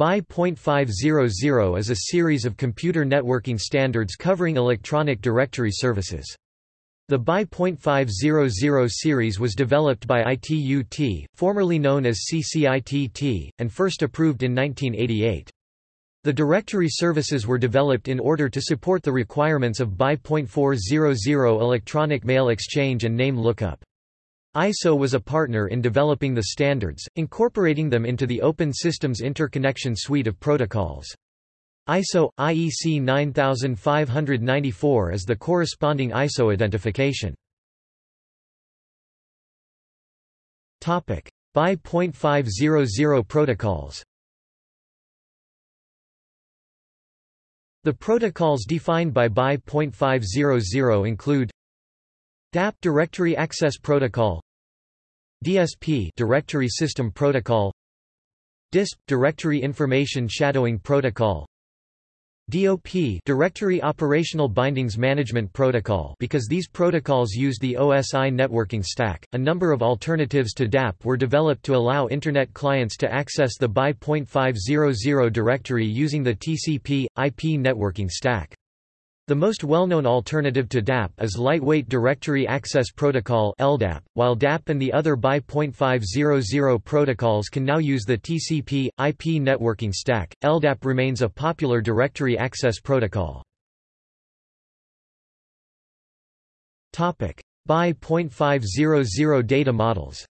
BY.500 is a series of computer networking standards covering electronic directory services. The BY.500 series was developed by ITUT, formerly known as CCITT, and first approved in 1988. The directory services were developed in order to support the requirements of BY.400 electronic mail exchange and name lookup. ISO was a partner in developing the standards, incorporating them into the Open Systems Interconnection suite of protocols. ISO IEC 9594 is the corresponding ISO identification. Topic: BY.500 protocols. The protocols defined by BY.500 include DAP Directory Access Protocol DSP Directory System Protocol DISP Directory Information Shadowing Protocol DOP Directory Operational Bindings Management Protocol because these protocols use the OSI networking stack. A number of alternatives to DAP were developed to allow internet clients to access the BY.500 directory using the TCP IP networking stack. The most well-known alternative to DAP is Lightweight Directory Access Protocol LDAP, while DAP and the other BY.500 protocols can now use the TCP, IP networking stack. LDAP remains a popular directory access protocol. BY.500 data models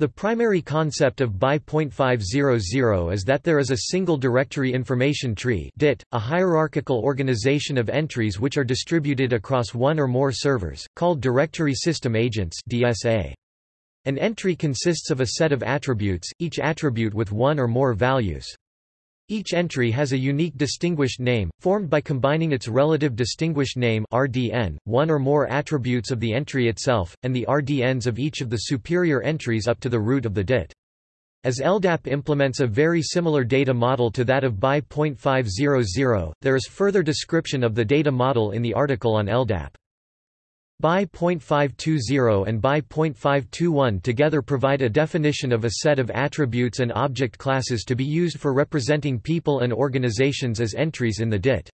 The primary concept of BY.500 is that there is a single directory information tree DIT, a hierarchical organization of entries which are distributed across one or more servers, called Directory System Agents DSA. An entry consists of a set of attributes, each attribute with one or more values. Each entry has a unique distinguished name, formed by combining its relative distinguished name RDN, one or more attributes of the entry itself, and the RDNs of each of the superior entries up to the root of the DIT. As LDAP implements a very similar data model to that of BY.500, there is further description of the data model in the article on LDAP. BY.520 and BY.521 together provide a definition of a set of attributes and object classes to be used for representing people and organizations as entries in the DIT.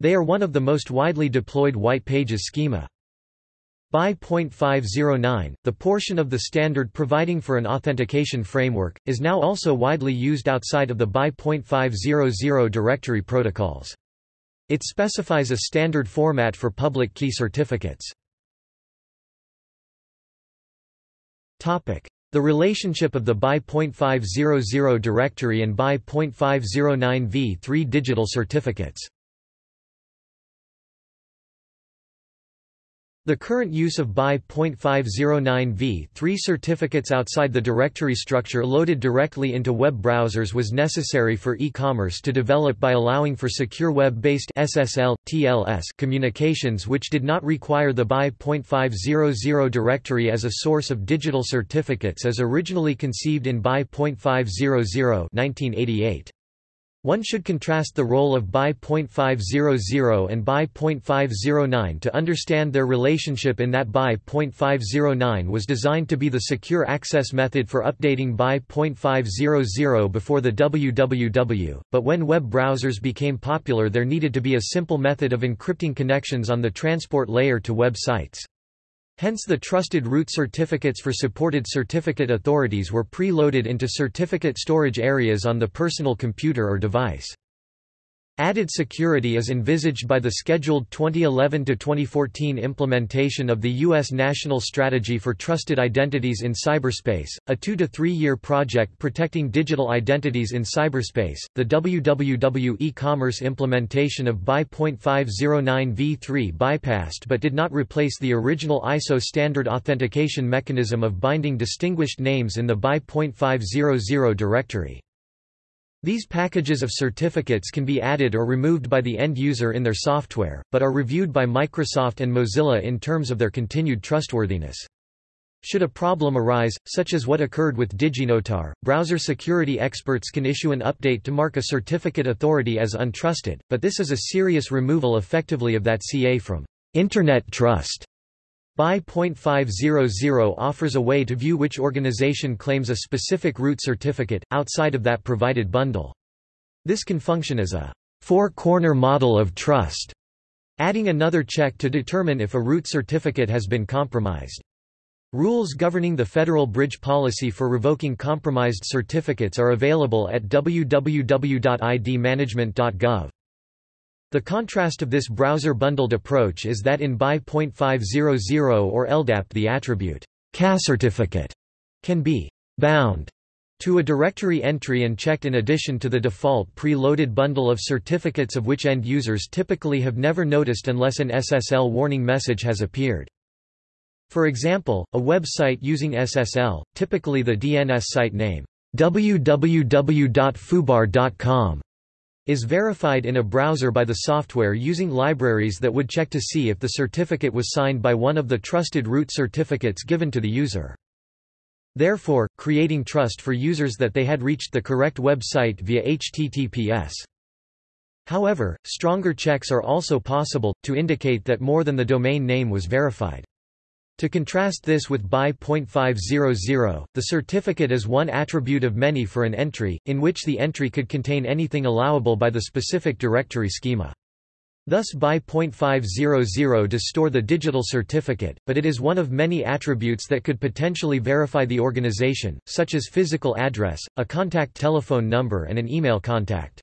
They are one of the most widely deployed white pages schema. BY.509, the portion of the standard providing for an authentication framework, is now also widely used outside of the BY.500 directory protocols. It specifies a standard format for public key certificates. The relationship of the BY.500 directory and BY.509 v3 digital certificates The current use of BY.509v 3 certificates outside the directory structure loaded directly into web browsers was necessary for e-commerce to develop by allowing for secure web-based SSL, TLS communications which did not require the BY.500 directory as a source of digital certificates as originally conceived in BY.500 1988. One should contrast the role of BY.500 and BY.509 to understand their relationship in that BY.509 was designed to be the secure access method for updating BY.500 before the WWW, but when web browsers became popular there needed to be a simple method of encrypting connections on the transport layer to web sites. Hence the trusted root certificates for supported certificate authorities were pre-loaded into certificate storage areas on the personal computer or device. Added security is envisaged by the scheduled 2011-2014 implementation of the U.S. National Strategy for Trusted Identities in Cyberspace, a two- to three-year project protecting digital identities in cyberspace. The WWW e-commerce implementation of BY.509 v3 bypassed but did not replace the original ISO standard authentication mechanism of binding distinguished names in the BY.500 directory. These packages of certificates can be added or removed by the end user in their software, but are reviewed by Microsoft and Mozilla in terms of their continued trustworthiness. Should a problem arise, such as what occurred with DigiNotar, browser security experts can issue an update to mark a certificate authority as untrusted, but this is a serious removal effectively of that CA from Internet trust. BY.500 offers a way to view which organization claims a specific root certificate, outside of that provided bundle. This can function as a four-corner model of trust, adding another check to determine if a root certificate has been compromised. Rules governing the federal bridge policy for revoking compromised certificates are available at www.idmanagement.gov. The contrast of this browser-bundled approach is that in BY.500 or LDAP the attribute certificate can be bound to a directory entry and checked in addition to the default pre-loaded bundle of certificates of which end users typically have never noticed unless an SSL warning message has appeared. For example, a website using SSL, typically the DNS site name www.fubar.com is verified in a browser by the software using libraries that would check to see if the certificate was signed by one of the trusted root certificates given to the user. Therefore, creating trust for users that they had reached the correct website via HTTPS. However, stronger checks are also possible, to indicate that more than the domain name was verified. To contrast this with BY.500, the certificate is one attribute of many for an entry, in which the entry could contain anything allowable by the specific directory schema. Thus BY.500 does store the digital certificate, but it is one of many attributes that could potentially verify the organization, such as physical address, a contact telephone number and an email contact.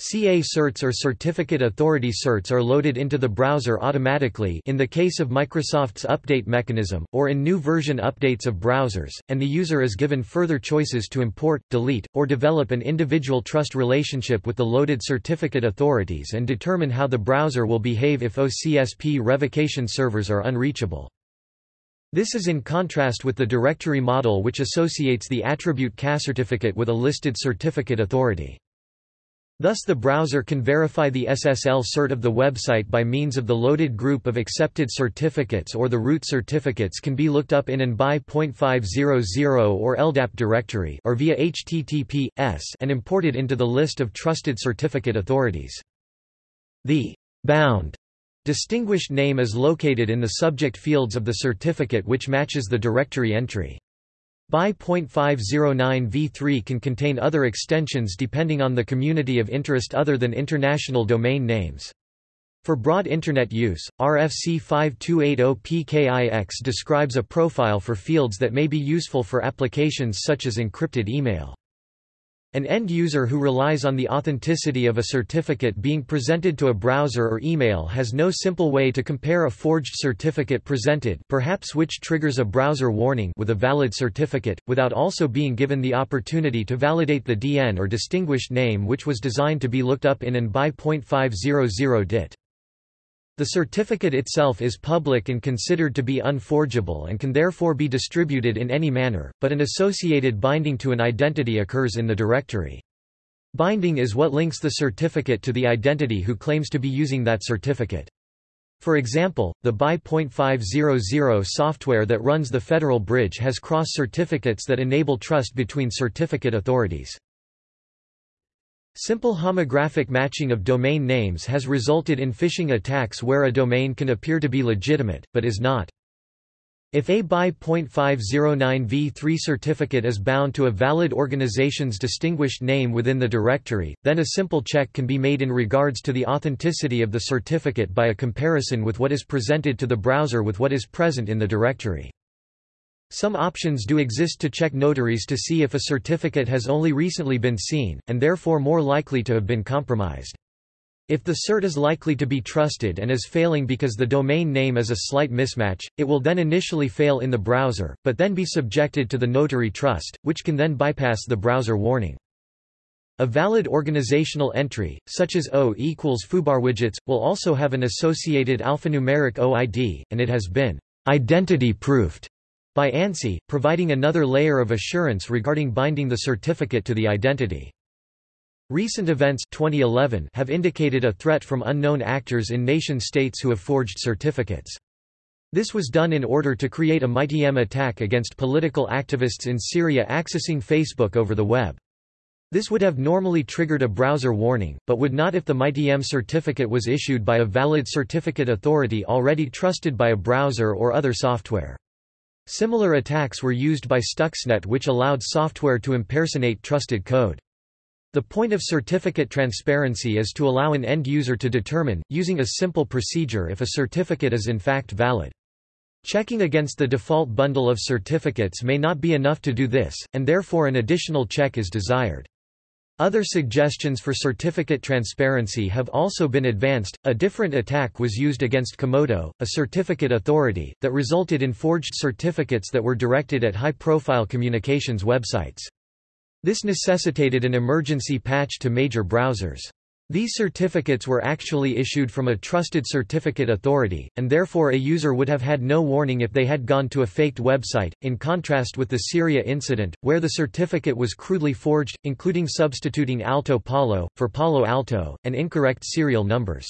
CA certs or Certificate Authority certs are loaded into the browser automatically in the case of Microsoft's update mechanism, or in new version updates of browsers, and the user is given further choices to import, delete, or develop an individual trust relationship with the loaded certificate authorities and determine how the browser will behave if OCSP revocation servers are unreachable. This is in contrast with the directory model which associates the attribute CA certificate with a listed certificate authority. Thus the browser can verify the SSL cert of the website by means of the loaded group of accepted certificates or the root certificates can be looked up in an BY.500 or LDAP directory or via HTTP/S and imported into the list of trusted certificate authorities. The bound distinguished name is located in the subject fields of the certificate which matches the directory entry. BY.509 v3 can contain other extensions depending on the community of interest other than international domain names. For broad Internet use, RFC 5280 PKIX describes a profile for fields that may be useful for applications such as encrypted email. An end user who relies on the authenticity of a certificate being presented to a browser or email has no simple way to compare a forged certificate presented perhaps which triggers a browser warning with a valid certificate, without also being given the opportunity to validate the DN or distinguished name which was designed to be looked up in an BY.500 DIT. The certificate itself is public and considered to be unforgeable and can therefore be distributed in any manner, but an associated binding to an identity occurs in the directory. Binding is what links the certificate to the identity who claims to be using that certificate. For example, the BY.500 software that runs the Federal Bridge has cross certificates that enable trust between certificate authorities. Simple homographic matching of domain names has resulted in phishing attacks where a domain can appear to be legitimate, but is not. If a BY.509v3 certificate is bound to a valid organization's distinguished name within the directory, then a simple check can be made in regards to the authenticity of the certificate by a comparison with what is presented to the browser with what is present in the directory. Some options do exist to check notaries to see if a certificate has only recently been seen, and therefore more likely to have been compromised. If the cert is likely to be trusted and is failing because the domain name is a slight mismatch, it will then initially fail in the browser, but then be subjected to the notary trust, which can then bypass the browser warning. A valid organizational entry, such as O equals foobarwidgets, will also have an associated alphanumeric OID, and it has been identity-proofed by ANSI, providing another layer of assurance regarding binding the certificate to the identity. Recent events 2011 have indicated a threat from unknown actors in nation-states who have forged certificates. This was done in order to create a MITM attack against political activists in Syria accessing Facebook over the web. This would have normally triggered a browser warning, but would not if the MITM certificate was issued by a valid certificate authority already trusted by a browser or other software. Similar attacks were used by Stuxnet which allowed software to impersonate trusted code. The point of certificate transparency is to allow an end user to determine, using a simple procedure if a certificate is in fact valid. Checking against the default bundle of certificates may not be enough to do this, and therefore an additional check is desired. Other suggestions for certificate transparency have also been advanced. A different attack was used against Comodo, a certificate authority, that resulted in forged certificates that were directed at high profile communications websites. This necessitated an emergency patch to major browsers. These certificates were actually issued from a trusted certificate authority, and therefore a user would have had no warning if they had gone to a faked website, in contrast with the Syria incident, where the certificate was crudely forged, including substituting Alto Palo, for Palo Alto, and incorrect serial numbers.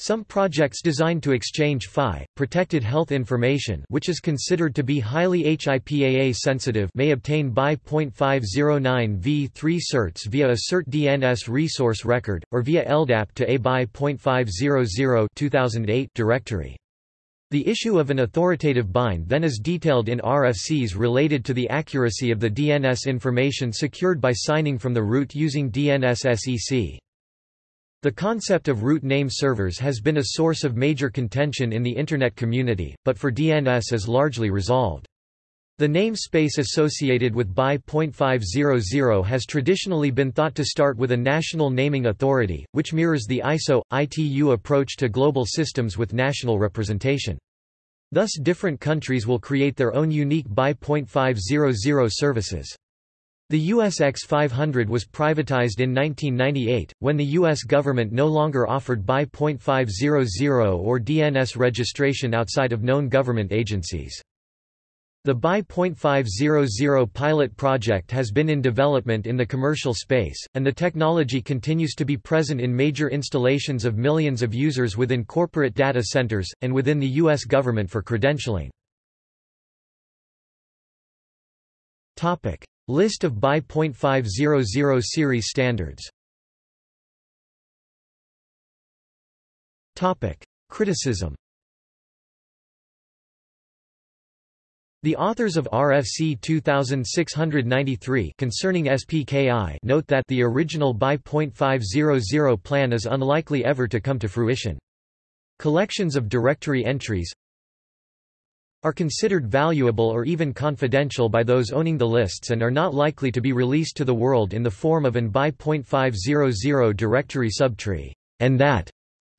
Some projects designed to exchange PHI, protected health information which is considered to be highly HIPAA sensitive may obtain BY .509 v3 certs via a CERT DNS resource record, or via LDAP to a BY .500 2008 directory. The issue of an authoritative bind then is detailed in RFCs related to the accuracy of the DNS information secured by signing from the root using DNS-SEC. The concept of root name servers has been a source of major contention in the Internet community, but for DNS is largely resolved. The namespace associated with BY.500 has traditionally been thought to start with a national naming authority, which mirrors the ISO, ITU approach to global systems with national representation. Thus different countries will create their own unique BY.500 services. The US X500 was privatized in 1998, when the U.S. government no longer offered BY .500 or DNS registration outside of known government agencies. The BY .500 pilot project has been in development in the commercial space, and the technology continues to be present in major installations of millions of users within corporate data centers, and within the U.S. government for credentialing. List of BY .500 series standards. Criticism. The authors of RFC 2693 concerning SPKI note that the original BY .500 plan is unlikely ever to come to fruition. Collections of directory entries are considered valuable or even confidential by those owning the lists and are not likely to be released to the world in the form of an BY .500 directory subtree, and that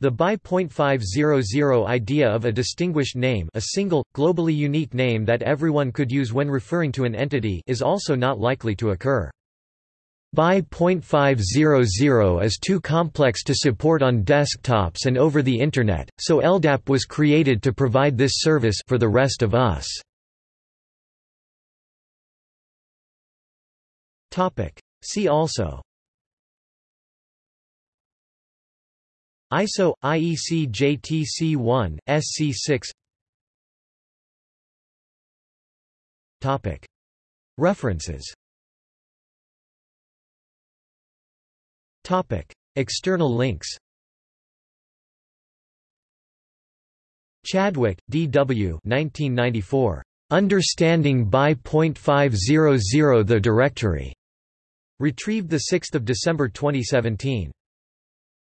the BY .500 idea of a distinguished name a single, globally unique name that everyone could use when referring to an entity is also not likely to occur. BY .500 is too complex to support on desktops and over the Internet, so LDAP was created to provide this service for the rest of us. See also. ISO, IEC JTC1, SC6 References External links Chadwick, D. W. 1994. Understanding BY .500 The Directory. Retrieved 6 December 2017.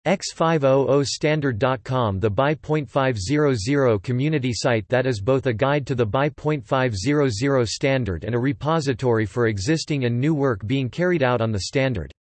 X500standard.com The BY .500 community site that is both a guide to the BY .500 standard and a repository for existing and new work being carried out on the standard.